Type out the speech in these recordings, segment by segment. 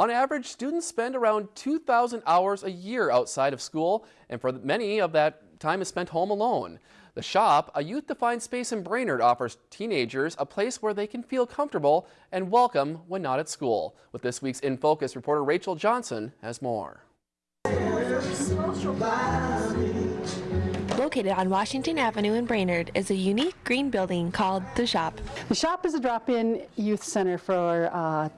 On average, students spend around 2,000 hours a year outside of school, and for many of that time is spent home alone. The shop, a youth-defined space in Brainerd, offers teenagers a place where they can feel comfortable and welcome when not at school. With this week's In Focus, reporter Rachel Johnson has more. Located on Washington Avenue in Brainerd is a unique green building called The Shop. The shop is a drop-in youth center for uh,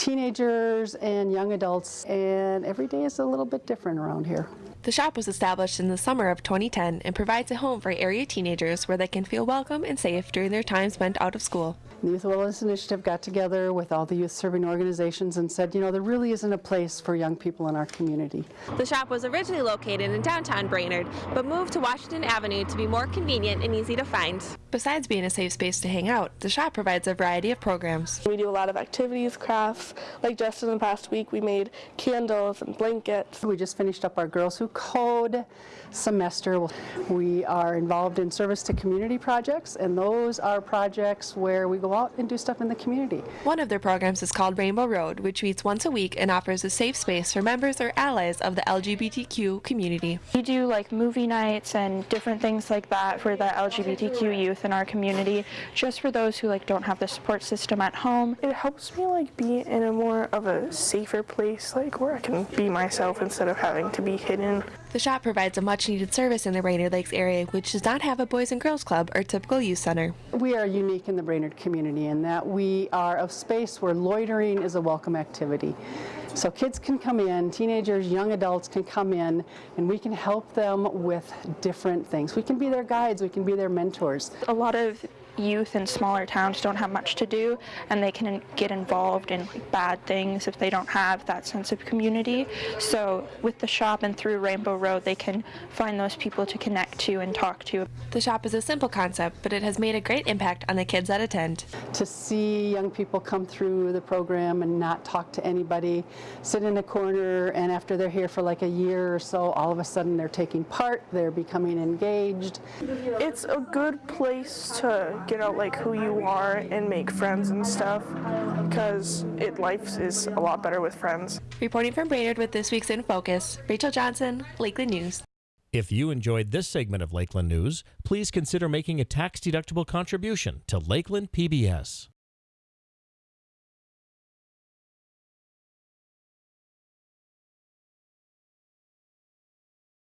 teenagers and young adults, and every day is a little bit different around here. The shop was established in the summer of 2010 and provides a home for area teenagers where they can feel welcome and safe during their time spent out of school. The Youth Wellness Initiative got together with all the youth serving organizations and said, you know, there really isn't a place for young people in our community. The shop was originally located in downtown Brainerd, but moved to Washington Avenue to be more convenient and easy to find. Besides being a safe space to hang out, the shop provides a variety of programs. We do a lot of activities, crafts, like just in the past week we made candles and blankets. We just finished up our Girls Who Code semester. We are involved in service to community projects, and those are projects where we go out and do stuff in the community. One of their programs is called Rainbow Road, which meets once a week and offers a safe space for members or allies of the LGBTQ community. We do like movie nights and different things like that for the LGBTQ youth in our community, just for those who like don't have the support system at home. It helps me like be in a more of a safer place, like where I can be myself instead of having to be hidden. The shop provides a much needed service in the Brainerd Lakes area, which does not have a Boys and Girls Club or typical youth center. We are unique in the Brainerd community in that we are a space where loitering is a welcome activity. So kids can come in, teenagers, young adults can come in, and we can help them with different things. We can be their guides, we can be their mentors. A lot of youth in smaller towns don't have much to do and they can get involved in like, bad things if they don't have that sense of community. So with the shop and through Rainbow Road they can find those people to connect to and talk to. The shop is a simple concept, but it has made a great impact on the kids that attend. To see young people come through the program and not talk to anybody, sit in a corner, and after they're here for like a year or so, all of a sudden they're taking part, they're becoming engaged. It's a good place to get out like who you are and make friends and stuff because it life is a lot better with friends. Reporting from Brainerd with this week's In Focus, Rachel Johnson, Lakeland News. If you enjoyed this segment of Lakeland News, please consider making a tax-deductible contribution to Lakeland PBS.